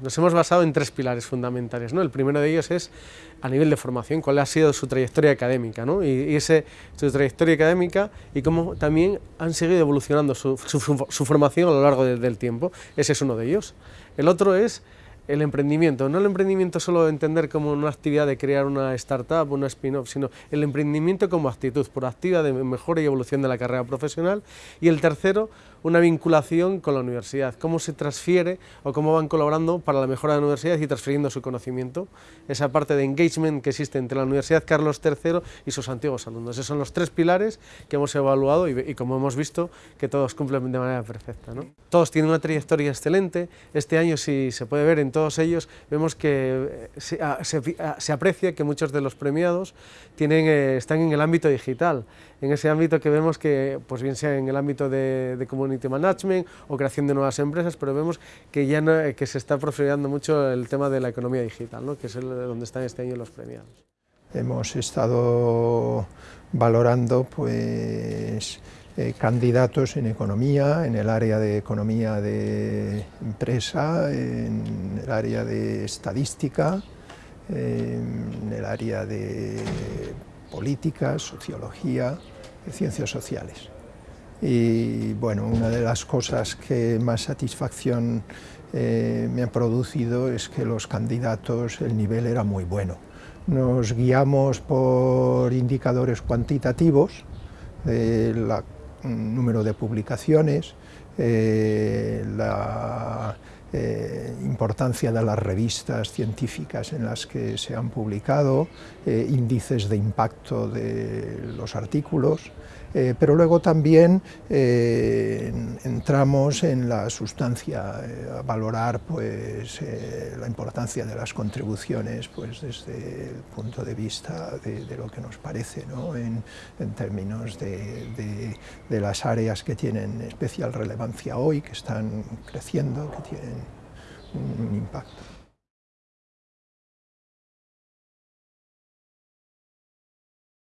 Nos hemos basado en tres pilares fundamentales. ¿no? El primero de ellos es a nivel de formación, cuál ha sido su trayectoria académica ¿no? y, ese, su trayectoria académica y cómo también han seguido evolucionando su, formación a lo largo de, del tiempo. Ese es uno de ellos. El otro es el emprendimiento, no el emprendimiento solo de entender como una actividad de crear una startup, una spin-off, sino el emprendimiento como actitud proactiva de mejora y evolución de la carrera profesional. Y el tercero, una vinculación con la universidad, cómo se transfiere o cómo van colaborando para la mejora de la universidad y transfiriendo su conocimiento, esa parte de engagement que existe entre la Universidad Carlos III y sus antiguos alumnos. Esos son los tres pilares que hemos evaluado y, y como hemos visto que todos cumplen de manera perfecta. ¿no? Todos tienen una trayectoria excelente, este año si se puede ver en todos ellos vemos que eh, se, ah, ah, se aprecia que muchos de los premiados tienen, eh, están en el ámbito digital, en ese ámbito que vemos que, pues bien sea en el ámbito de, de community o creación de nuevas empresas, pero vemos que ya no, que se está profilando mucho el tema de la economía digital, ¿no? que es el, donde están este año los premiados. Hemos estado valorando pues eh, candidatos en economía, en el área de economía de empresa, en el área de estadística, en el área de política, sociología, ciencias sociales. Y bueno, una de las cosas que más satisfacción eh, me ha producido es que los candidatos, el nivel era muy bueno. Nos guiamos por indicadores cuantitativos, el número de publicaciones, eh, la eh, importancia de las revistas científicas en las que se han publicado, eh, índices de impacto de los artículos, eh, pero luego también entramos en la sustancia, a valorar pues, la importancia de las contribuciones pues, desde el punto de vista de, lo que nos parece, ¿no? en, términos de, de las áreas que tienen especial relevancia hoy, que están creciendo, que tienen un impacto.